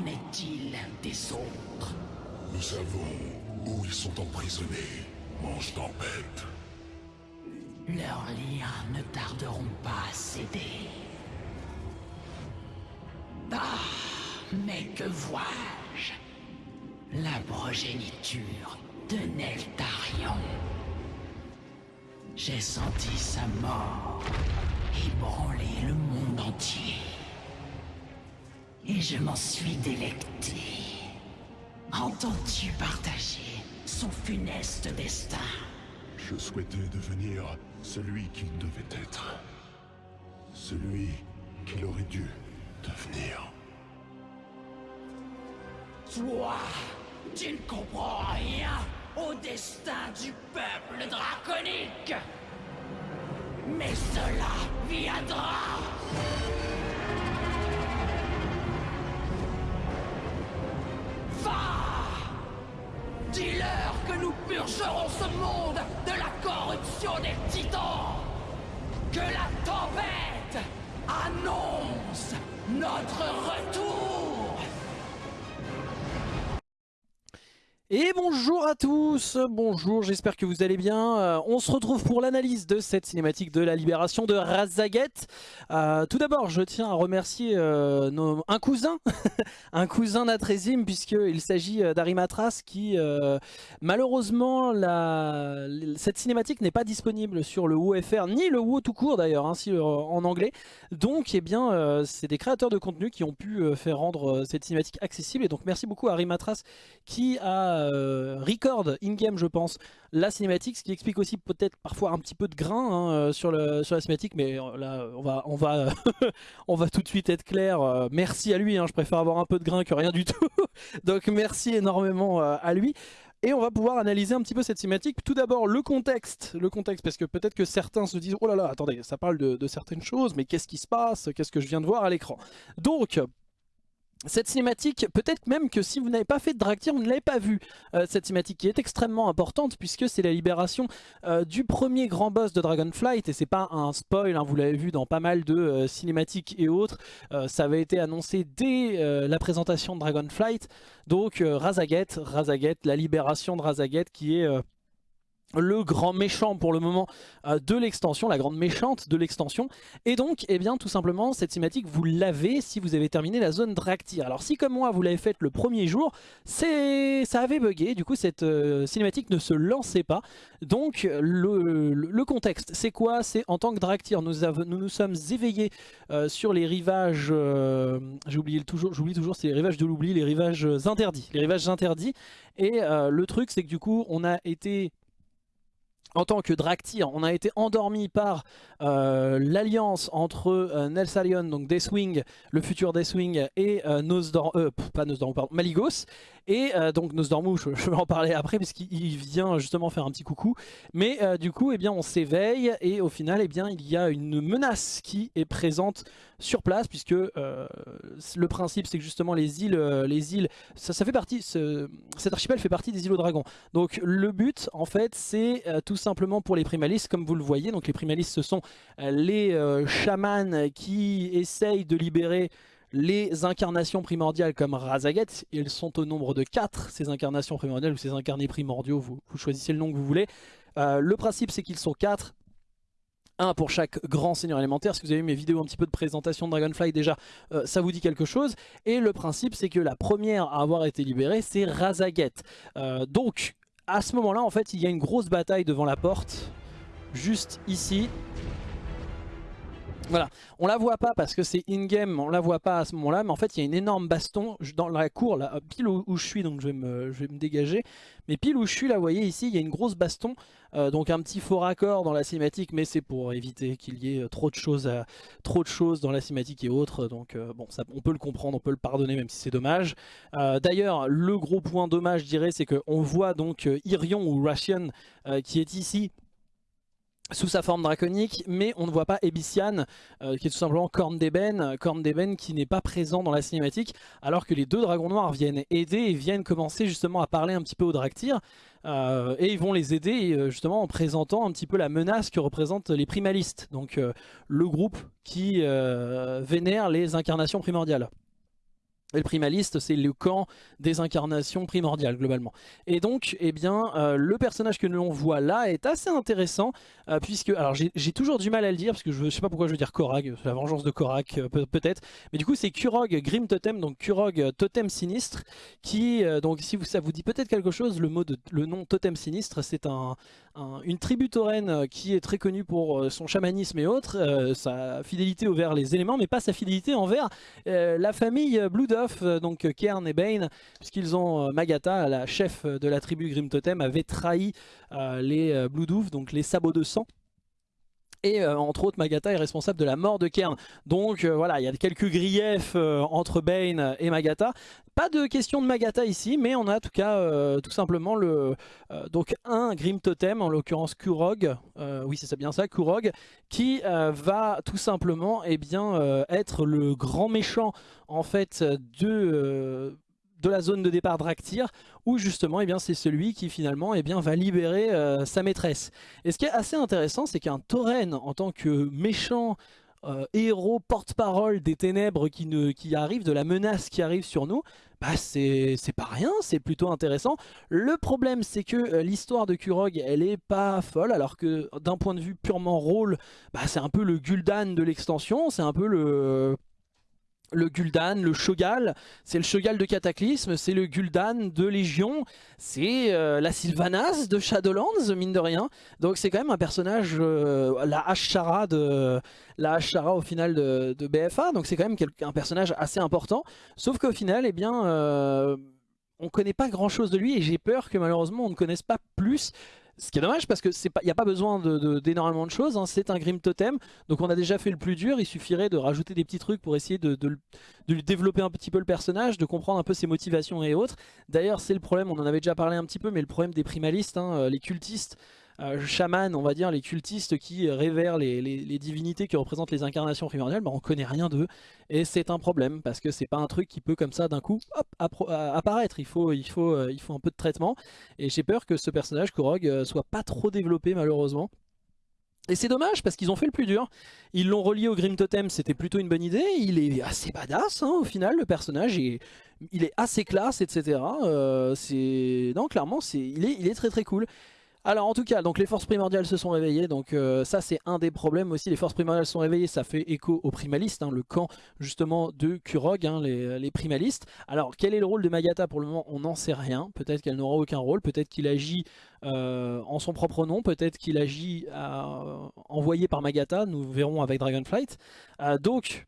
Qu'en est-il des autres? Nous savons où ils sont emprisonnés, Mange Tempête. Leurs liens ne tarderont pas à céder. Ah, mais que vois-je? La progéniture de Neltarion. J'ai senti sa mort ébranler le monde entier. Et je m'en suis délecté. Entends-tu partager son funeste destin? Je souhaitais devenir celui qu'il devait être. Celui qu'il aurait dû devenir. Toi, tu ne comprends rien au destin du peuple draconique. Mais cela viendra. Dis-leur que nous purgerons ce monde de la corruption des titans. Que la tempête annonce notre retour Et bonjour à tous, bonjour, j'espère que vous allez bien. Euh, on se retrouve pour l'analyse de cette cinématique de la libération de Razaget. Euh, tout d'abord, je tiens à remercier euh, un cousin, un cousin d'Atrezim, puisqu'il s'agit d'Arimatras qui, malheureusement, cette cinématique n'est pas disponible sur le WoFR, ni le WoW tout court d'ailleurs, hein, si, euh, en anglais. Donc, eh bien, c'est des créateurs de contenu qui ont pu faire rendre cette cinématique accessible. Et donc, merci beaucoup à Arimatras qui a euh, record in-game je pense la cinématique, ce qui explique aussi peut-être parfois un petit peu de grain hein, euh, sur, la cinématique, mais euh, là on va, on va, on va tout de suite être clair, Euh, merci à lui, hein, je préfère avoir un peu de grain que rien du tout, donc merci énormément à lui. Et on va pouvoir analyser un petit peu cette cinématique. Tout d'abord le contexte, le contexte parce que peut-être que certains se disent oh là là, attendez, ça parle de, de certaines choses, mais qu'est-ce qui se passe, qu'est-ce que je viens de voir à l'écran? Donc cette cinématique, peut-être même que si vous n'avez pas fait de Draktyr, vous ne l'avez pas vue. Euh, cette cinématique qui est extrêmement importante puisque c'est la libération euh, du premier grand boss de Dragonflight et c'est pas un spoil, hein, vous l'avez vu dans pas mal de euh, cinématiques et autres. Ça avait été annoncé dès la présentation de Dragonflight. Donc Razaget, Razaget, la libération de Razaget qui est... le grand méchant pour le moment euh, de l'extension, la grande méchante de l'extension. Et donc, eh bien, tout simplement, cette cinématique, vous l'avez si vous avez terminé la zone Draktyr. Alors si comme moi, vous l'avez faite le premier jour, ça avait bugué, du coup cette euh, cinématique ne se lançait pas. Donc le, contexte, c'est quoi? C'est en tant que Draktyr, nous, nous sommes éveillés euh, sur les rivages, le toujours, j'oublie toujours, c'est les rivages de l'oubli, les rivages interdits. Les rivages interdits. Et le truc, c'est que du coup, on a été en tant que Draktyr, on a été endormi par euh, l'alliance entre euh, Nelsalion, donc Deathwing, le futur Deathwing, et euh, Maligos. Et euh, donc Nosdormu, je, je vais en parler après parce qu'il il vient justement faire un petit coucou. Mais euh, du coup, eh bien, on s'éveille et au final, eh bien, il y a une menace qui est présente sur place puisque euh, le principe, c'est que justement les îles, les îles, ça, fait partie, ce- cet archipel fait partie des îles aux dragons. Donc le but, en fait, c'est tout simplement pour les primalistes, comme vous le voyez. Donc les primalistes, ce sont les chamans qui essayent de libérer les incarnations primordiales comme Razaget. Ils sont au nombre de 4, ces incarnations primordiales ou ces incarnés primordiaux, vous, choisissez le nom que vous voulez. Euh, le principe, c'est qu'ils sont 4. Un pour chaque grand seigneur élémentaire. Si vous avez vu mes vidéos un petit peu de présentation de Dragonfly déjà, euh, ça vous dit quelque chose. Et le principe, c'est que la première à avoir été libérée, c'est Razaget. Euh, donc, à ce moment-là, en fait, il y a une grosse bataille devant la porte, juste ici. Voilà, on la voit pas parce que c'est in-game, on la voit pas à ce moment-là, mais en fait il y a une énorme baston dans la cour, là, pile où, je suis, donc je vais, me, dégager. Mais pile où je suis, là vous voyez ici, il y a une grosse baston, euh, donc un petit faux raccord dans la cinématique, mais c'est pour éviter qu'il y ait euh, trop de choses, trop de choses dans la cinématique et autres, donc euh, bon, on peut le comprendre, on peut le pardonner même si c'est dommage. D'ailleurs, le gros point dommage, je dirais, c'est qu'on voit donc Irion ou Russian qui est ici sous sa forme draconique, mais on ne voit pas Ebician, euh, qui est tout simplement Corne d'Ébène, Corne d'Ébène qui n'est pas présent dans la cinématique, alors que les deux dragons noirs viennent aider et viennent commencer justement à parler un petit peu au Draktyr. et ils vont les aider justement en présentant un petit peu la menace que représentent les primalistes, donc le groupe qui vénère les incarnations primordiales. Et le primaliste, c'est le camp des incarnations primordiales, globalement. Et donc, eh bien, euh, le personnage que l'on voit là est assez intéressant, euh, puisque, alors j'ai toujours du mal à le dire, parce que je ne sais pas pourquoi je veux dire Korag, la vengeance de Korag, euh, peut-être, mais du coup, c'est Kurog Grim Totem, donc Kurog Totem Sinistre, qui, donc si ça vous dit peut-être quelque chose, le, nom Totem Sinistre, c'est un, une tribu tauren qui est très connue pour son chamanisme et autres, sa fidélité envers les éléments, mais pas sa fidélité envers la famille Blood euh, donc euh, Kern et Bane, puisqu'ils ont euh, Magata, la chef de la tribu Grim Totem, avait trahi les Bloodhoof, donc les sabots de sang. Et entre autres, Magata est responsable de la mort de Kern. Donc voilà, il y a quelques griefs entre Bane et Magata. Pas de question de Magata ici, mais on a en tout cas tout simplement le donc un Grim Totem, en l'occurrence Kurog, oui c'est bien ça, Kurog, qui va tout simplement eh bien, être le grand méchant en fait de de la zone de départ Draktyr, où justement eh c'est celui qui finalement eh bien, va libérer euh, sa maîtresse. Et ce qui est assez intéressant, c'est qu'un Tauren, en tant que méchant euh, héros porte-parole des ténèbres qui, ne, qui arrive, de la menace qui arrive sur nous, bah c'est pas rien, c'est plutôt intéressant. Le problème c'est que euh, l'histoire de Kurog elle est pas folle alors que d'un point de vue purement rôle, bah, c'est un peu le Gul'dan de l'extension, c'est un peu le le Gul'dan, le Shogal, c'est le Shogal de Cataclysme, c'est le Gul'dan de Légion, c'est euh, la Sylvanas de Shadowlands, mine de rien. Donc c'est quand même un personnage, euh, la Ashara de la Ashara au final de, BFA, donc c'est quand même un personnage assez important. Sauf qu'au final, eh bien, euh, on connaît pas grand chose de lui et j'ai peur que malheureusement on ne connaisse pas plus ce qui est dommage parce qu'il n'y a pas besoin d'énormément de, choses, hein. c'est un Grim Totem, donc on a déjà fait le plus dur, il suffirait de rajouter des petits trucs pour essayer de, développer un petit peu le personnage, de comprendre un peu ses motivations et autres. D'ailleurs c'est le problème, on en avait déjà parlé un petit peu, mais le problème des primalistes, hein, euh, les cultistes, chamans, on va dire, les cultistes qui révèrent les, divinités qui représentent les incarnations primordiales, bah, on connaît rien d'eux. Et c'est un problème, parce que c'est pas un truc qui peut comme ça d'un coup apparaître. Il faut, il, faut, euh, il faut un peu de traitement. Et j'ai peur que ce personnage, Korog, euh, soit pas trop développé malheureusement. Et c'est dommage parce qu'ils ont fait le plus dur. Ils l'ont relié au Grim Totem, c'était plutôt une bonne idée. Il est assez badass hein, au final, le personnage. il est assez classe, etc. non, clairement, est, il est très très cool. Alors en tout cas, donc les forces primordiales se sont réveillées, donc euh, ça c'est un des problèmes aussi, les forces primordiales sont réveillées, ça fait écho aux primalistes, hein, le camp justement de Kurog, hein, les, primalistes. Alors quel est le rôle de Magata pour le moment On n'en sait rien, peut-être qu'elle n'aura aucun rôle, peut-être qu'il agit euh, en son propre nom, peut-être qu'il agit euh, envoyé par Magata, nous verrons avec Dragonflight. donc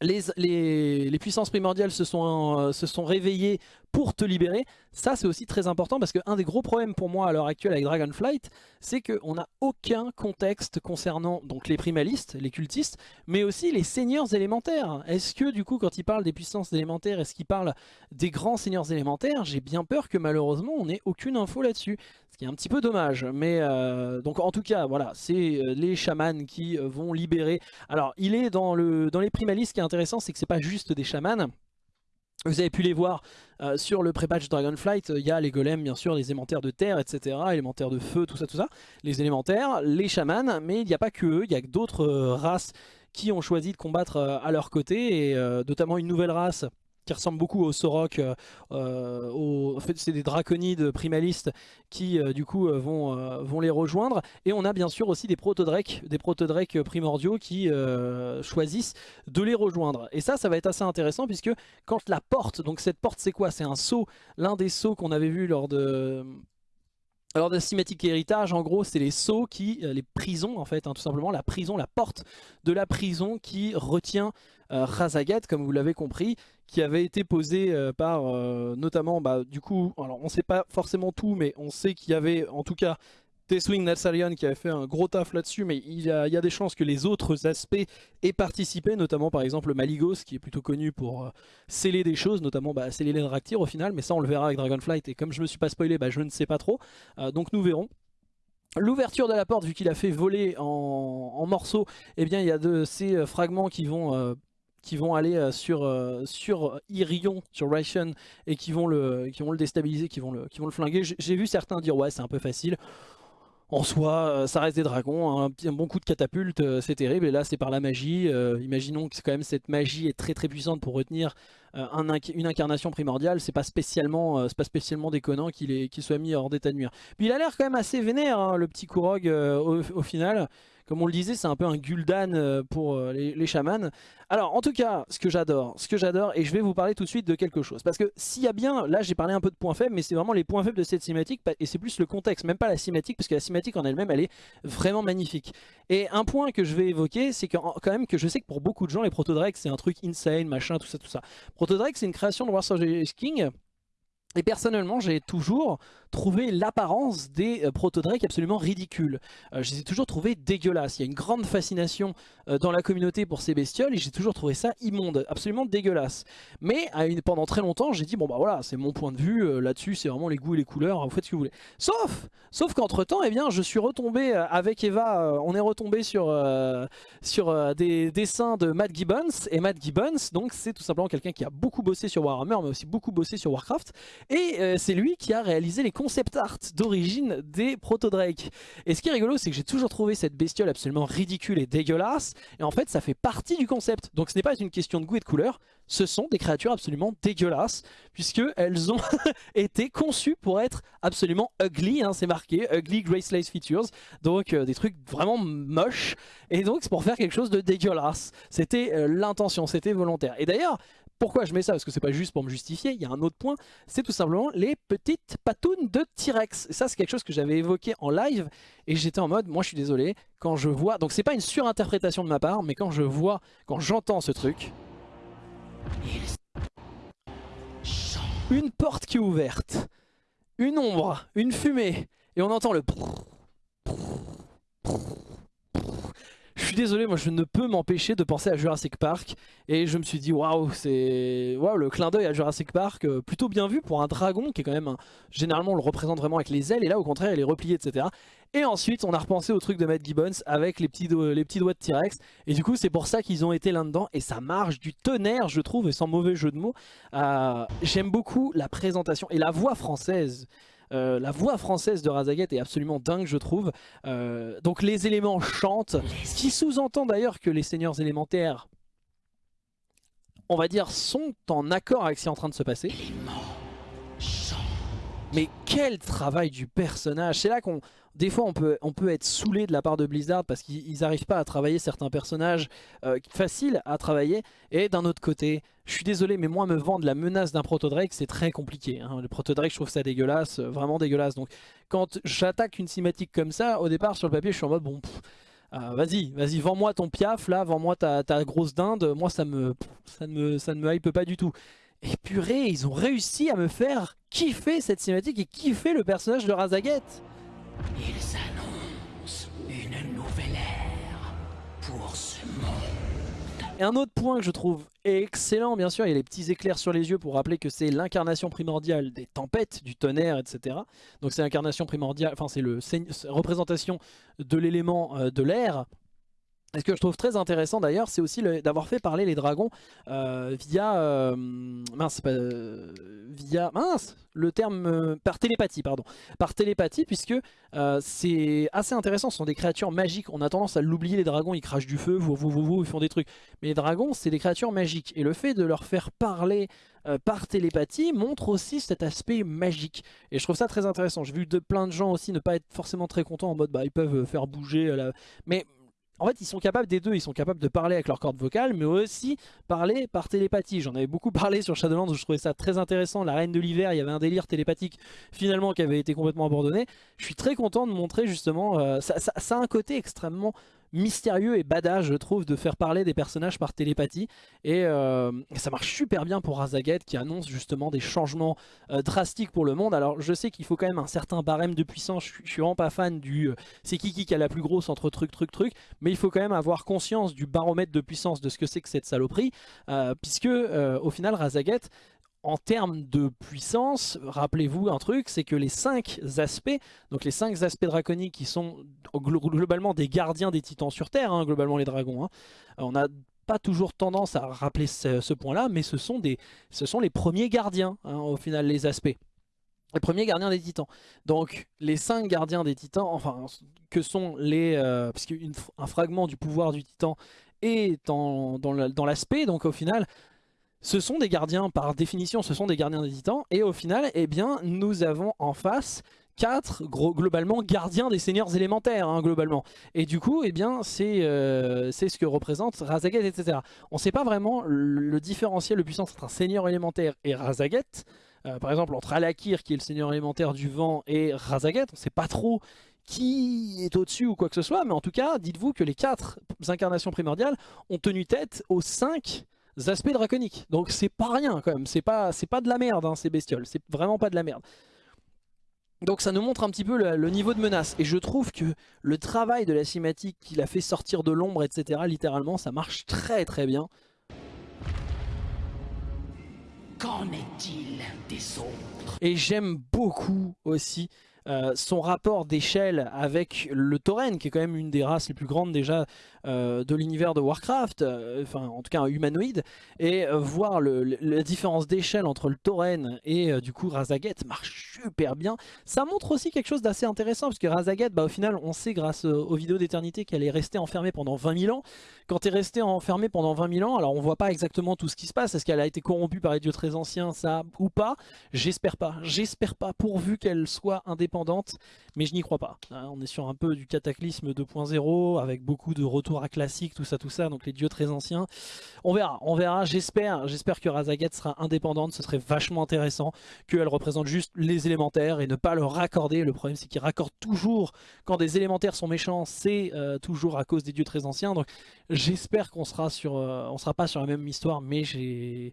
les, puissances primordiales se sont, se sont réveillées pour te libérer. Ça c'est aussi très important parce qu'un des gros problèmes pour moi à l'heure actuelle avec Dragonflight, c'est qu'on n'a aucun contexte concernant les primalistes, les cultistes, mais aussi les seigneurs élémentaires. Est-ce que du coup quand il parle des puissances élémentaires, est-ce qu'il parle des grands seigneurs élémentaires? J'ai bien peur que malheureusement on n'ait aucune info là-dessus. Ce qui est un petit peu dommage, mais euh, donc en tout cas voilà, c'est euh, les chamans qui euh, vont libérer. Alors il est dans, le, dans les primalistes, ce qui est intéressant c'est que c'est pas juste des chamans, vous avez pu les voir sur le pré-patch Dragonflight, il y a les golems bien sûr, les élémentaires de terre, etc. Élémentaires de feu, tout ça, tout ça. Les élémentaires, les chamans, mais il n'y a pas que eux, il y a d'autres races qui ont choisi de combattre à leur côté, et notamment une nouvelle race qui ressemble beaucoup au Sorok, euh, euh, en fait c'est des draconides primalistes qui euh, du coup vont, vont les rejoindre. Et on a bien sûr aussi des protodrakes, des primordiaux qui choisissent de les rejoindre. Et ça, ça va être assez intéressant puisque quand la porte, donc cette porte c'est quoi? C'est un saut, l'un des sauts qu'on avait vu lors de... Alors de cinématique héritage, en gros, c'est les sceaux qui, les prisons en fait, hein, tout simplement, la prison, la porte de la prison qui retient euh, comme vous l'avez compris, qui avait été posé euh, par euh, notamment, bah, du coup, alors on ne sait pas forcément tout, mais on sait qu'il y avait en tout cas Teswing Natsarian qui avait fait un gros taf là-dessus, mais il y, a, des chances que les autres aspects aient participé, notamment par exemple Maligos, qui est plutôt connu pour sceller des choses, notamment bah, sceller les Draktyr au final, mais ça on le verra avec Dragonflight, et comme je me suis pas spoilé, bah, je ne sais pas trop, donc nous verrons. L'ouverture de la porte, vu qu'il a fait voler en, morceaux, eh bien il y a de ces fragments qui vont qui vont aller euh, sur, euh, sur Irion, sur Ration, et qui vont le, qui vont le déstabiliser, qui vont le, qui vont le flinguer. J'ai vu certains dire ouais c'est un peu facile. En soi, euh, ça reste des dragons, un, petit- un bon coup de catapulte, euh, c'est terrible. Et là, c'est par la magie. Euh, imaginons que quand même cette magie est très très puissante pour retenir euh, une incarnation primordiale. C'est pas spécialement, euh, pas spécialement déconnant qu'il soit mis hors d'état de nuire. Puis il a l'air quand même assez vénère, hein, le petit euh, au, au final. Comme on le disait, c'est un peu un Gul'dan euh, pour euh, les, chamans. Alors, en tout cas, ce que j'adore, ce que j'adore, et je vais vous parler tout de suite de quelque chose. Parce que s'il y a bien, là j'ai parlé un peu de points faibles, mais c'est vraiment les points faibles de cette cinématique, et c'est plus le contexte, même pas la cinématique, parce que la cinématique en elle-même, elle est vraiment magnifique. Et un point que je vais évoquer, c'est quand même que je sais que pour beaucoup de gens, les Protodrakes, c'est un truc insane, machin, tout ça, tout ça. Protodrake, c'est une création de Warsaw King, et personnellement, j'ai toujours trouvé l'apparence des euh, Protodrakes absolument ridicule. Euh, je les ai toujours trouvés dégueulasses. Il y a une grande fascination euh, dans la communauté pour ces bestioles et j'ai toujours trouvé ça immonde, absolument dégueulasse. Mais pendant très longtemps, j'ai dit bon bah voilà, c'est mon point de vue euh, là-dessus, c'est vraiment les goûts et les couleurs, vous faites ce que vous voulez. Sauf, sauf qu'entre temps, eh bien, je suis retombé avec Eva, on est retombé sur sur des dessins de Matt Gibbons et Matt Gibbons, donc c'est tout simplement quelqu'un qui a beaucoup bossé sur Warhammer, mais aussi beaucoup bossé sur Warcraft. Et c'est lui qui a réalisé les concept art d'origine des Proto-Drake. Et ce qui est rigolo, c'est que j'ai toujours trouvé cette bestiole absolument ridicule et dégueulasse. Et en fait, ça fait partie du concept. Donc ce n'est pas une question de goût et de couleur. Ce sont des créatures absolument dégueulasses. Puisqu'elles ont été conçues pour être absolument ugly. hein, c'est marqué. Ugly Graceless Features. Donc euh, des trucs vraiment moches. Et donc c'est pour faire quelque chose de dégueulasse. C'était euh, l'intention, c'était volontaire. Et d'ailleurs, pourquoi je mets ça? Parce que c'est pas juste pour me justifier, il y a un autre point, c'est tout simplement les petites patounes de T-Rex. Ça c'est quelque chose que j'avais évoqué en live. Et j'étais en mode, moi je suis désolé, quand je vois, donc c'est pas une surinterprétation de ma part, mais quand je vois, quand j'entends ce truc, une porte qui est ouverte, une ombre, une fumée, et on entend le... Désolé, moi je ne peux m'empêcher de penser à Jurassic Park et je me suis dit waouh, c'est waouh le clin d'œil à Jurassic Park euh, plutôt bien vu pour un dragon qui est quand même généralement on le représente vraiment avec les ailes et là au contraire il est replié etc. Et ensuite on a repensé au truc de Matt Gibbons avec les petits, do- les petits doigts de T-Rex et du coup c'est pour ça qu'ils ont été là-dedans et ça marche du tonnerre je trouve et sans mauvais jeu de mots. Euh, J'aime beaucoup la présentation et la voix française. Euh, la voix française de Razaget est absolument dingue je trouve. Euh, donc les éléments chantent, ce qui sous-entend d'ailleurs que les seigneurs élémentaires, on va dire, sont en accord avec ce qui est en train de se passer. Mais quel travail du personnage C'est là qu'on, des fois, on peut, être saoulé de la part de Blizzard parce qu'ils n'arrivent pas à travailler certains personnages euh, faciles à travailler. Et d'un autre côté, je suis désolé, mais moi, me vendre la menace d'un Protodrake, c'est très compliqué. hein. Le Protodrake, je trouve ça dégueulasse, euh, vraiment dégueulasse. Donc, quand j'attaque une cinématique comme ça, au départ, sur le papier, je suis en mode, bon, euh, vas-y, vas-y, vends-moi ton piaf, là, vends-moi ta, grosse dinde. Moi, ça me, ça ne me, ça ne me hype pas du tout. Et purée, ils ont réussi à me faire kiffer cette cinématique et kiffer le personnage de Razaget. Ils annoncent une nouvelle ère pour ce monde. Et un autre point que je trouve excellent, bien sûr, il y a les petits éclairs sur les yeux pour rappeler que c'est l'incarnation primordiale des tempêtes, du tonnerre, etc. Donc c'est l'incarnation primordiale, enfin c'est la représentation de l'élément euh, de l'air. Et ce que je trouve très intéressant d'ailleurs, c'est aussi d'avoir fait parler les dragons euh, via euh, mince, pas, euh, via mince, le terme par télépathie, pardon, par télépathie, puisque c'est assez intéressant. Ce sont des créatures magiques. On a tendance à l'oublier. Les dragons, ils crachent du feu, vous, vous, vous, vous, ils font des trucs. Mais les dragons, c'est des créatures magiques. Et le fait de leur faire parler par télépathie montre aussi cet aspect magique. Et je trouve ça très intéressant. J'ai vu de, plein de gens aussi ne pas être forcément très contents en mode bah ils peuvent faire bouger. la... Mais en fait, ils sont capables des deux. Ils sont capables de parler avec leur corde vocale, mais aussi parler par télépathie. J'en avais beaucoup parlé sur Shadowlands où je trouvais ça très intéressant. La Reine de l'Hiver, il y avait un délire télépathique finalement qui avait été complètement abandonné. Je suis très content de montrer justement, euh, ça, a un côté extrêmement mystérieux et badass je trouve de faire parler des personnages par télépathie. Et euh, ça marche super bien pour Razaget qui annonce justement des changements euh, drastiques pour le monde. Alors je sais qu'il faut quand même un certain barème de puissance. Je, suis- vraiment pas fan du euh, c'est qui qui a la plus grosse entre truc truc truc. Mais il faut quand même avoir conscience du baromètre de puissance de ce que c'est que cette saloperie puisque au final Razaget en termes de puissance, rappelez-vous un truc, c'est que les cinq aspects, donc les cinq aspects draconiques qui sont glo- globalement des gardiens des titans sur Terre, hein, globalement les dragons, hein. on a pas toujours tendance à rappeler ce, point-là, mais ce sont, des, ce sont les premiers gardiens, hein, au final, les aspects. Les premiers gardiens des titans. Donc les cinq gardiens des titans, enfin que sont les... Euh, parce qu'un fragment du pouvoir du titan est dans l'aspect, donc au final ce sont des gardiens, par définition, ce sont des gardiens des titans. Et au final, eh bien, nous avons en face quatre globalement gardiens des seigneurs élémentaires hein, globalement. Et du coup eh bien c'est euh, ce que représente Razaget etc on sait pas vraiment le, différentiel le puissance entre un seigneur élémentaire et Razaget euh, par exemple entre Alakir qui est le seigneur élémentaire du vent et Razaget on sait pas trop qui est au-dessus ou quoi que ce soit. Mais en tout cas dites-vous que les quatre incarnations primordiales ont tenu tête aux cinq aspects draconiques. Donc c'est pas rien quand même, c'est pas, pas de la merde hein, ces bestioles, c'est vraiment pas de la merde. Donc ça nous montre un petit peu le, niveau de menace. Et je trouve que le travail de la cinématique qu'il a fait sortir de l'ombre, etc., littéralement, ça marche très très bien. Qu'en est-il des autres? Et j'aime beaucoup aussi euh, son rapport d'échelle avec le tauren, qui est quand même une des races les plus grandes déjà euh, de l'univers de Warcraft, euh, enfin en tout cas humanoïde, et voir la différence d'échelle entre le tauren et du coup Razaget marche super bien. Ça montre aussi quelque chose d'assez intéressant, parce que Razaget, bah, au final, on sait grâce aux vidéos d'éternité qu'elle est restée enfermée pendant 20 000 ans. Quand tu es resté enfermée pendant 20 000 ans, alors on voit pas exactement tout ce qui se passe, est-ce qu'elle a été corrompue par les dieux très anciens, ça, ou pas? J'espère pas, j'espère pas, pourvu qu'elle soit indépendante mais je n'y crois pas. Hein, on est sur un peu du cataclysme 2.0 avec beaucoup de retours à classique, tout ça, tout ça, donc les dieux très anciens. On verra, on verra, j'espère j'espère que Razaget sera indépendante, ce serait vachement intéressant qu'elle représente juste les élémentaires et ne pas le raccorder. Le problème c'est qu'il raccorde toujours, quand des élémentaires sont méchants, c'est euh, toujours à cause des dieux très anciens, donc j'espère qu'on sera sur, euh, on sera pas sur la même histoire, mais j'ai...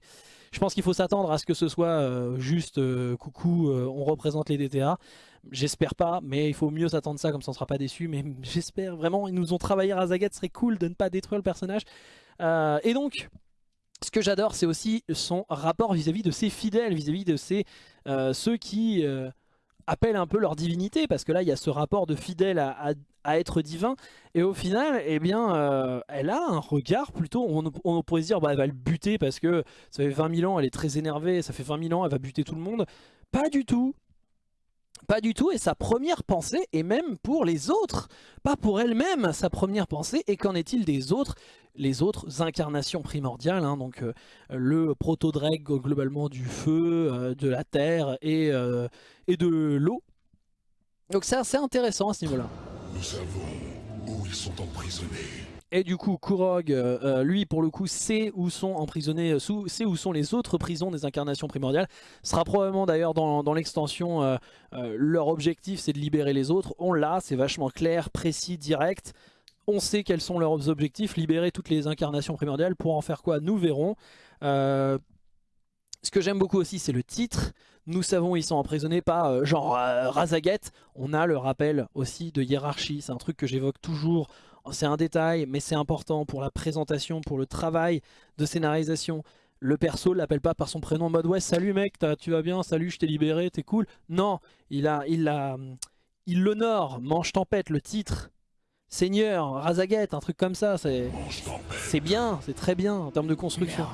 Je pense qu'il faut s'attendre à ce que ce soit euh, juste coucou, on représente les DTA. J'espère pas, mais il faut mieux s'attendre ça, comme ça on sera pas déçu. Mais j'espère vraiment, ils nous ont travaillé Razagat, ce serait cool de ne pas détruire le personnage. Euh, et donc, ce que j'adore, c'est aussi son rapport vis-à-vis de ses fidèles, vis-à-vis de ses, euh, ceux qui euh, appellent un peu leur divinité, parce que là, il y a ce rapport de fidèle à, être divin, et au final, eh bien, elle a un regard plutôt, on, pourrait se dire, bah, elle va le buter, parce que ça fait 20 000 ans, elle est très énervée, ça fait 20 000 ans, elle va buter tout le monde. Pas du tout, pas du tout, et sa première pensée est même pour les autres, pas pour elle-même, sa première pensée, et qu'en est-il des autres Les autres incarnations primordiales, hein, donc euh, le proto-dreg globalement du feu, euh, de la terre et, euh, et de l'eau. Donc c'est assez intéressant à ce niveau-là. Savons où ils sont emprisonnés. Et du coup, Kurog, euh, euh, lui, pour le coup, sait où sont emprisonnés, euh, sait où sont les autres prisons des incarnations primordiales. Ce sera probablement d'ailleurs dans, l'extension, leur objectif c'est de libérer les autres. On l'a, c'est vachement clair, précis, direct. On sait quels sont leurs objectifs, libérer toutes les incarnations primordiales. Pour en faire quoi Nous verrons. ce que j'aime beaucoup aussi, c'est le titre. Nous savons ils sont emprisonnés pas genre Razaget. On a le rappel aussi de hiérarchie. C'est un truc que j'évoque toujours c'est un détail, mais c'est important pour la présentation, pour le travail de scénarisation. Le perso l'appelle pas par son prénom en mode ouais salut mec tu vas bien salut je t'ai libéré t'es cool non il l'honore mange tempête le titre Seigneur, Razaguette, un truc comme ça, c'est bien, c'est très bien en termes de construction.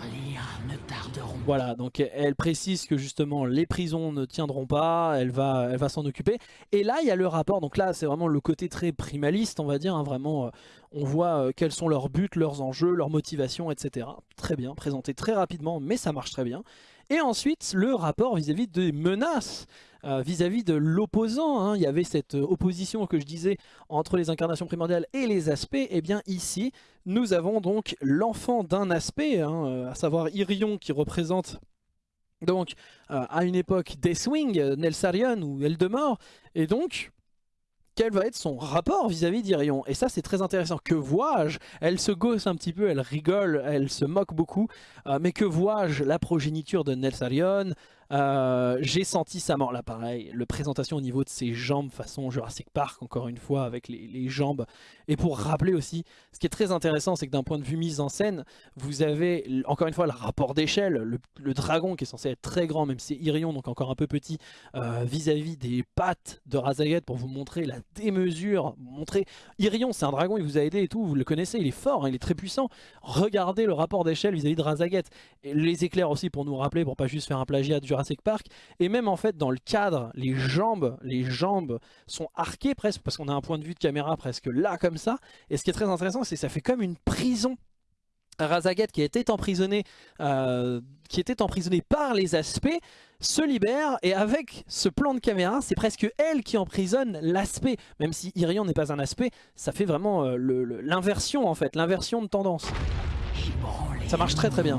Voilà, donc elle précise que justement les prisons ne tiendront pas, elle va, s'en occuper. Et là, il y a le rapport, donc là c'est vraiment le côté très primaliste, on va dire, hein, vraiment, euh, on voit euh, quels sont leurs buts, leurs enjeux, leurs motivations, etc. Très bien, présenté très rapidement, mais ça marche très bien. Et ensuite, le rapport vis-à-vis des menaces, euh, vis-à-vis de l'opposant. Hein. Il y avait cette euh, opposition que je disais entre les incarnations primordiales et les aspects. Et eh bien ici, nous avons donc l'enfant d'un aspect, hein, euh, à savoir Irion qui représente donc à une époque Deathwing, Nelsarion ou Eldemort. Et donc quel va être son rapport vis-à-vis d'Irion. Et ça c'est très intéressant. Que vois-je Elle se gosse un petit peu, elle rigole, elle se moque beaucoup. Euh, mais que vois-je La progéniture de Nelsarion, Euh, j'ai senti sa mort, là pareil, le présentation au niveau de ses jambes façon Jurassic Park, encore une fois, avec les, jambes. Et pour rappeler aussi, ce qui est très intéressant, c'est que d'un point de vue mise en scène, vous avez, encore une fois, le rapport d'échelle, le, dragon qui est censé être très grand, même si c'est Irion, donc encore un peu petit, euh, vis-à-vis des pattes de Razaget pour vous montrer la démesure, montrer... Irion, c'est un dragon, il vous a aidé et tout, vous le connaissez, il est fort, hein, il est très puissant. Regardez le rapport d'échelle vis-à-vis de Razaget. Et les éclairs aussi pour nous rappeler, pour pas juste faire un plagiat de Et même en fait dans le cadre, les jambes, les jambes sont arquées presque, parce qu'on a un point de vue de caméra presque là comme ça. Et ce qui est très intéressant, c'est que ça fait comme une prison. Razaget qui était emprisonné, euh, qui était emprisonné par les aspects se libère et avec ce plan de caméra c'est presque elle qui emprisonne l'aspect. Même si Irion n'est pas un aspect ça fait vraiment euh, l'inversion en fait l'inversion de tendance. Ça marche très très bien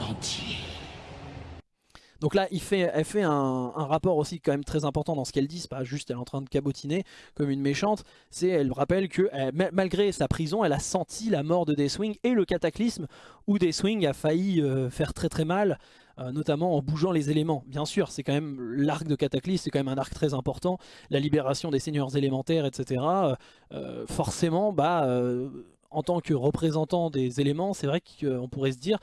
donc là, fait, elle fait un, rapport aussi quand même très important dans ce qu'elle dit. C'est pas juste elle est en train de cabotiner comme une méchante. C'est elle rappelle que malgré sa prison, elle a senti la mort de Deathwing et le cataclysme où Deathwing a failli euh, faire très très mal. Euh, notamment en bougeant les éléments. Bien sûr, c'est quand même l'arc de Cataclysme, c'est quand même un arc très important. La libération des seigneurs élémentaires, etc. Euh, forcément, bah, en tant que représentant des éléments, c'est vrai qu'on pourrait se dire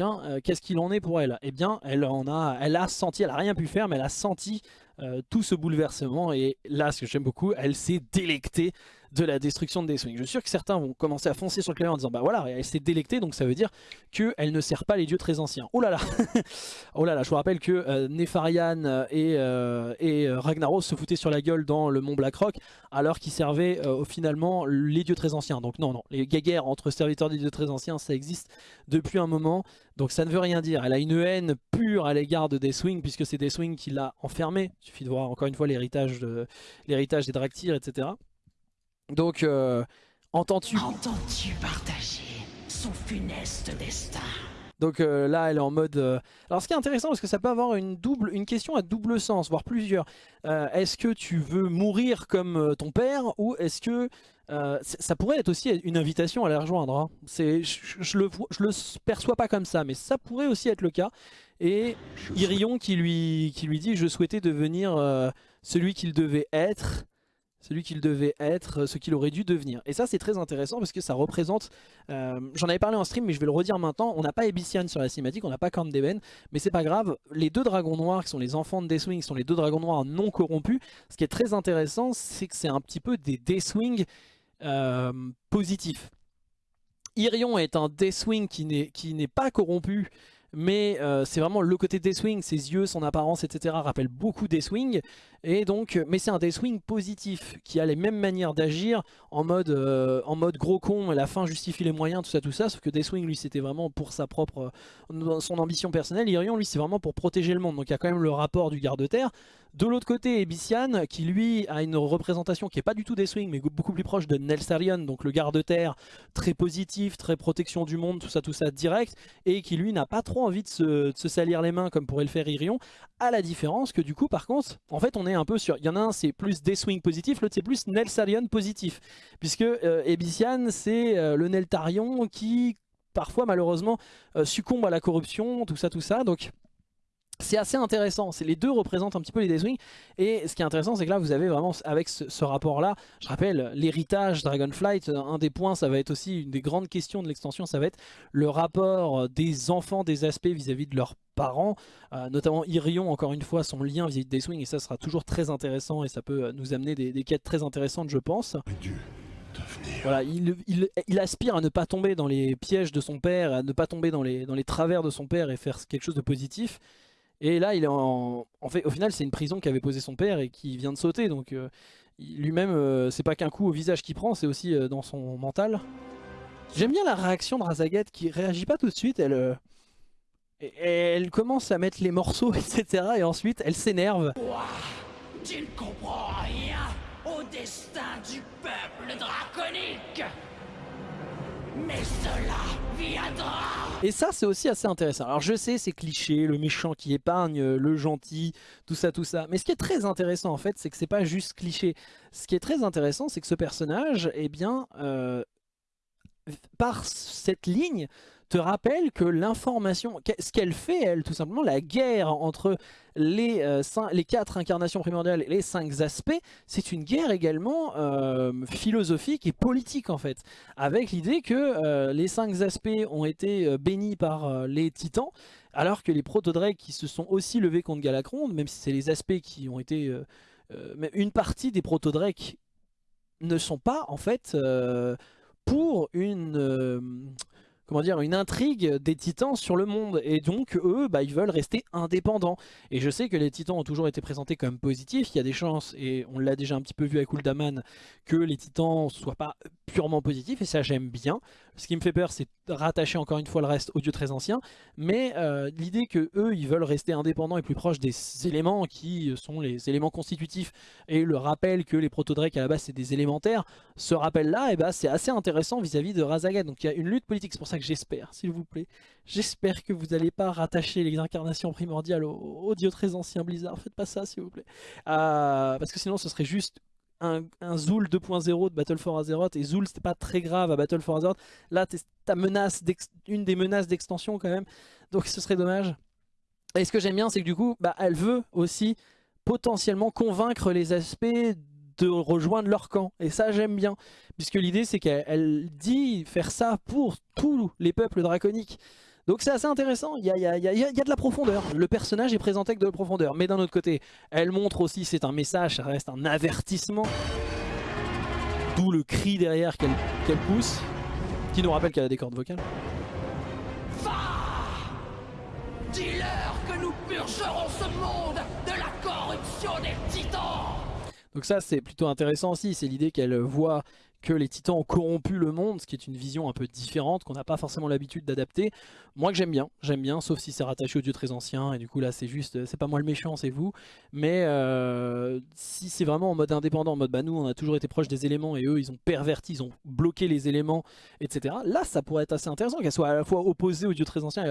euh, qu'est-ce qu'il en est pour elle? Eh bien, elle en a, elle a senti, elle a rien pu faire, mais elle a senti euh, tout ce bouleversement. Et là, ce que j'aime beaucoup, elle s'est délectée de la destruction de Deathwing. Je suis sûr que certains vont commencer à foncer sur le clavier en disant bah voilà, elle s'est délectée, donc ça veut dire qu'elle ne sert pas les dieux très anciens. Oh là là Oh là là, je vous rappelle que euh, Nefarian et, euh, et euh, Ragnaros se foutaient sur la gueule dans le mont Blackrock alors qu'ils servaient finalement les dieux très anciens. Donc non, non, les guerres entre serviteurs des dieux très anciens, ça existe depuis un moment. Donc ça ne veut rien dire. Elle a une haine pure à l'égard de Deathwing puisque c'est Deathwing qui l'a enfermée. Il suffit de voir encore une fois l'héritage de, des Draktyr, etc. Donc, euh, entends-tu? Entends-tu partager son funeste destin? Donc euh, là, elle est en mode... Euh, alors ce qui est intéressant, parce que ça peut avoir une, double, une question à double sens, voire plusieurs. est-ce que tu veux mourir comme ton père ou est-ce que... ça pourrait être aussi une invitation à la rejoindre. Hein. Je, je, le, je le perçois pas comme ça, mais ça pourrait aussi être le cas. Et Irion qui lui, qui lui dit « Je souhaitais devenir celui qu'il devait être » celui qu'il devait être, ce qu'il aurait dû devenir. Et ça c'est très intéressant parce que ça représente, euh, j'en avais parlé en stream mais je vais le redire maintenant, on n'a pas Ebyssian sur la cinématique, on n'a pas Corn Deben, mais c'est pas grave, les deux dragons noirs qui sont les enfants de Deathwing, sont les deux dragons noirs non corrompus, ce qui est très intéressant c'est que c'est un petit peu des Deathwing euh, positifs. Irion est un Deathwing qui n'est pas corrompu, mais euh, c'est vraiment le côté Deathwing, ses yeux, son apparence, etc. rappellent beaucoup Deathwing. Et donc, mais c'est un Deathwing positif, qui a les mêmes manières d'agir en mode euh, en mode gros con, la fin justifie les moyens, tout ça, tout ça. Sauf que Deathwing, lui, c'était vraiment pour sa propre, euh, son ambition personnelle. Irion, lui, c'est vraiment pour protéger le monde. Donc il y a quand même le rapport du garde-terre. De l'autre côté, Ebyssian, qui lui a une représentation qui n'est pas du tout Deathwing, mais beaucoup plus proche de Nelsarion, donc le garde-terre, très positif, très protection du monde, tout ça, tout ça, direct, et qui lui n'a pas trop envie de se, de se, salir les mains comme pourrait le faire Irion, à la différence que du coup, par contre, en fait, on est un peu sur... Il y en a un, c'est plus Deathwing positif, l'autre, c'est plus Nelsarion positif. Puisque euh, c'est euh, le Neltarion qui, parfois, malheureusement, euh, succombe à la corruption, tout ça, tout ça. Donc, c'est assez intéressant, les deux représentent un petit peu les Deathwing et ce qui est intéressant c'est que là vous avez vraiment avec ce, rapport là, je rappelle l'héritage Dragonflight, un des points ça va être aussi une des grandes questions de l'extension, ça va être le rapport des enfants des aspects vis-à-vis de leurs parents, euh, notamment Irion encore une fois son lien vis-à-vis de Deathwing et ça sera toujours très intéressant et ça peut nous amener des, quêtes très intéressantes je pense. Voilà, il, il, aspire à ne pas tomber dans les pièges de son père, à ne pas tomber dans les, dans les travers de son père et faire quelque chose de positif. Et là, il est en... fait, au final, c'est une prison qu'avait posé son père et qui vient de sauter. Donc euh, lui-même, euh, c'est pas qu'un coup au visage qu'il prend, c'est aussi euh, dans son mental. J'aime bien la réaction de Razaget qui réagit pas tout de suite. Elle, elle commence à mettre les morceaux, etc. Et ensuite, elle s'énerve. Tu ne comprends rien au destin du peuple draconique mais cela viendra Et ça c'est aussi assez intéressant. Alors je sais c'est cliché, le méchant qui épargne, le gentil, tout ça tout ça. Mais ce qui est très intéressant en fait c'est que c'est pas juste cliché. Ce qui est très intéressant c'est que ce personnage, eh bien, euh, par cette ligne, te rappelle que l'information, ce qu'elle fait, elle, tout simplement, la guerre entre les, euh, les quatre incarnations primordiales et les cinq aspects, c'est une guerre également euh, philosophique et politique en fait, avec l'idée que euh, les cinq aspects ont été bénis par les titans, alors que les protodrakes qui se sont aussi levés contre Galacron, même si c'est les aspects qui ont été... une partie des protodrakes ne sont pas en fait pour une comment dire, une intrigue des titans sur le monde. Et donc, eux, bah, ils veulent rester indépendants. Et je sais que les titans ont toujours été présentés comme positifs. Il y a des chances, et on l'a déjà un petit peu vu avec Uldaman, que les titans soient pas purement positifs. Et ça, j'aime bien. Ce qui me fait peur, c'est rattacher encore une fois le reste aux dieux très anciens. Mais euh, l'idée que eux, ils veulent rester indépendants et plus proches des éléments qui sont les éléments constitutifs. Et le rappel que les protodrakes, à la base, c'est des élémentaires. Ce rappel-là, eh ben, c'est assez intéressant vis-à-vis de Razagat. Donc il y a une lutte politique. C'est pour ça j'espère, s'il vous plaît, j'espère que vous n'allez pas rattacher les incarnations primordiales aux, dieux très anciens Blizzard. Faites pas ça, s'il vous plaît. Euh, parce que sinon, ce serait juste un, Zool 2.0 de Battle for Azeroth. Et Zool, c'était pas très grave à Battle for Azeroth. Là, ta menace une des menaces d'extension quand même. Donc ce serait dommage. Et ce que j'aime bien, c'est que du coup, bah, elle veut aussi potentiellement convaincre les aspects de rejoindre leur camp. Et ça, j'aime bien. Puisque l'idée, c'est qu'elle dit faire ça pour tous les peuples draconiques. Donc c'est assez intéressant, il y a, de la profondeur. Le personnage est présenté avec de la profondeur. Mais d'un autre côté, elle montre aussi, c'est un message, ça reste un avertissement. D'où le cri derrière qu'elle pousse, qui nous rappelle qu'elle a des cordes vocales. Va Dis-leur que nous purgerons ce monde de la corruption des titans donc ça c'est plutôt intéressant aussi, c'est l'idée qu'elle voit que les titans ont corrompu le monde, ce qui est une vision un peu différente, qu'on n'a pas forcément l'habitude d'adapter. Moi que j'aime bien, j'aime bien, sauf si c'est rattaché aux dieux très anciens, et du coup là c'est juste, c'est pas moi le méchant, c'est vous. Mais euh, si c'est vraiment en mode indépendant, en mode bah nous on a toujours été proche des éléments, et eux ils ont perverti, ils ont bloqué les éléments, etc. Là ça pourrait être assez intéressant, qu'elle soit à la fois opposée aux dieux très anciens et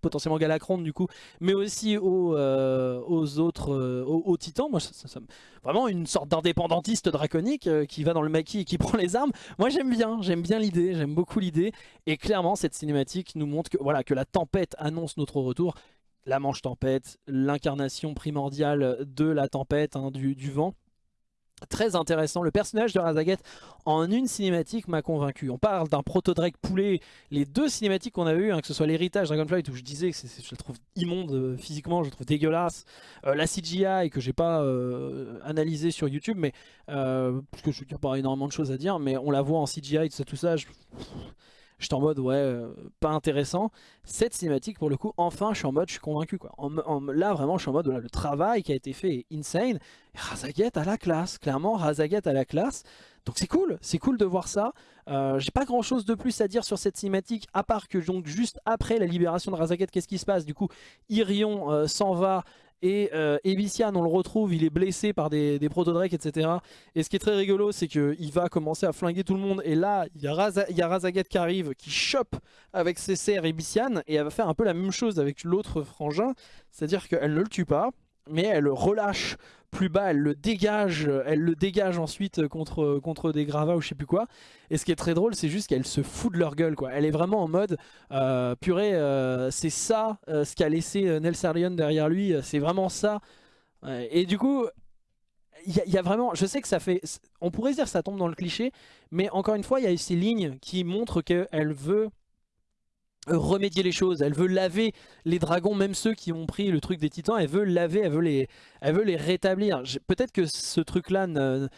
potentiellement Galacron du coup, mais aussi aux, euh, autres, euh, aux, titans. Moi, ça, vraiment une sorte d'indépendantiste draconique euh, qui va dans le maquis et qui prend les armes. Moi, j'aime bien, j'aime bien l'idée, j'aime beaucoup l'idée. Et clairement, cette cinématique nous montre que voilà que la tempête annonce notre retour. La manche tempête, l'incarnation primordiale de la tempête, hein, du vent très intéressant. Le personnage de Razaget en une cinématique m'a convaincu. On parle d'un proto-Drake poulet. Les deux cinématiques qu'on a eues, hein, que ce soit l'héritage Dragonflight où je disais que je le trouve immonde euh, physiquement, je le trouve dégueulasse. Euh, la CGI que j'ai pas euh, analysé sur YouTube, mais parce que je n'y a pas énormément de choses à dire, mais on la voit en CGI, tout ça, tout ça. J'étais en mode, ouais, euh, pas intéressant. Cette cinématique, pour le coup, enfin, je suis en mode, je suis convaincu. Quoi. là, vraiment, je suis en mode, le travail qui a été fait est insane. Razaget à la classe, clairement, Razaget à la classe. Donc c'est cool, c'est cool de voir ça. Euh, J'ai pas grand chose de plus à dire sur cette cinématique, à part que donc juste après la libération de Razaget, qu'est-ce qui se passe? Du coup, Irion euh, s'en va et euh, on le retrouve, il est blessé par des, des proto-drakes, etc. Et ce qui est très rigolo, c'est qu'il va commencer à flinguer tout le monde. Et là, il y a, Razagat qui arrive, qui chope avec ses serres Ebician. Et elle va faire un peu la même chose avec l'autre frangin. C'est-à-dire qu'elle ne le tue pas, mais elle relâche plus bas, elle le dégage, elle le dégage ensuite contre, contre des gravats ou je sais plus quoi. Et ce qui est très drôle, c'est juste qu'elle se fout de leur gueule. quoi. Elle est vraiment en mode, euh, purée, euh, c'est ça euh, ce qu'a laissé Nelsarion derrière lui, c'est vraiment ça. Et du coup, il y, a vraiment, je sais que ça fait, on pourrait dire que ça tombe dans le cliché, mais encore une fois, il y a ces lignes qui montrent qu'elle veut remédier les choses, elle veut laver les dragons, même ceux qui ont pris le truc des titans, elle veut laver, elle veut les, rétablir. Peut-être que ce truc-là ne,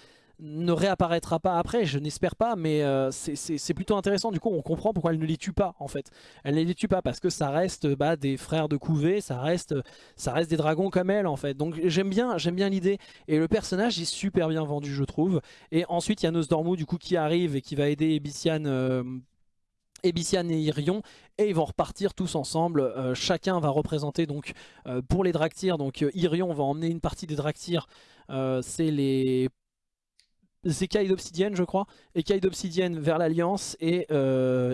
réapparaîtra pas après, je n'espère pas, mais euh, c'est plutôt intéressant. Du coup, on comprend pourquoi elle ne les tue pas, en fait. Elle ne les tue pas parce que ça reste bah, des frères de couvée, ça reste, ça reste des dragons comme elle, en fait. Donc j'aime bien, j'aime bien l'idée. Et le personnage est super bien vendu, je trouve. Et ensuite, il y a Nosdormu, du coup, qui arrive et qui va aider Ebician... Euh, Ebician et Irion et ils vont repartir tous ensemble, euh, chacun va représenter donc euh, pour les Draktyr, donc euh, Irion va emmener une partie des Draktyr, c'est les écailles d'obsidienne je crois, écailles d'obsidienne vers l'Alliance et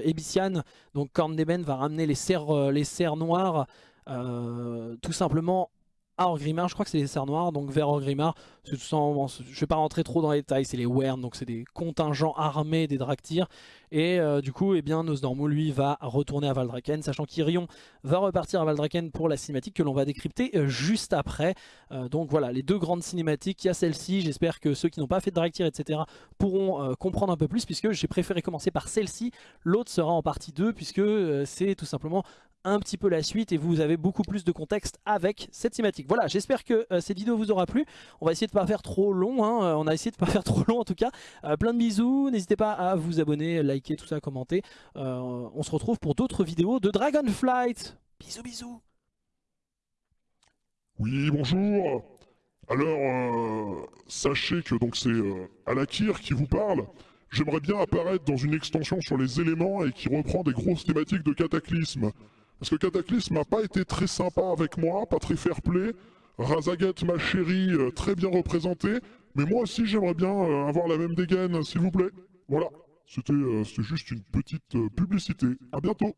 Ebician, donc Corn va ramener les serres noires tout simplement à Orgrimmar. Je crois que c'est les serres noirs, donc vers Orgrimmar. je ne vais pas rentrer trop dans les détails, c'est les Wern, donc c'est des contingents armés des Draktyr. Et euh, du coup, eh bien, Nosdormu, lui, va retourner à Valdraken, sachant qu'Irion va repartir à Valdraken pour la cinématique que l'on va décrypter euh, juste après. Euh, donc voilà, les deux grandes cinématiques, il y a celle-ci, j'espère que ceux qui n'ont pas fait de Draktyr, etc. pourront comprendre un peu plus, puisque j'ai préféré commencer par celle-ci. L'autre sera en partie 2, puisque c'est tout simplement un petit peu la suite et vous avez beaucoup plus de contexte avec cette thématique. Voilà, j'espère que euh, cette vidéo vous aura plu. On va essayer de pas faire trop long, hein. euh, on a essayé de pas faire trop long en tout cas. Euh, plein de bisous, n'hésitez pas à vous abonner, liker, tout ça, commenter. on se retrouve pour d'autres vidéos de Dragonflight. Bisous, bisous. Oui, bonjour. Alors, sachez que donc c'est Alakir qui vous parle. J'aimerais bien apparaître dans une extension sur les éléments et qui reprend des grosses thématiques de cataclysme. Parce que Cataclysme n'a pas été très sympa avec moi, pas très fair-play. Razagat, ma chérie, euh, très bien représentée. Mais moi aussi, j'aimerais bien euh, avoir la même dégaine, s'il vous plaît. Voilà, c'était euh, juste une petite publicité. A bientôt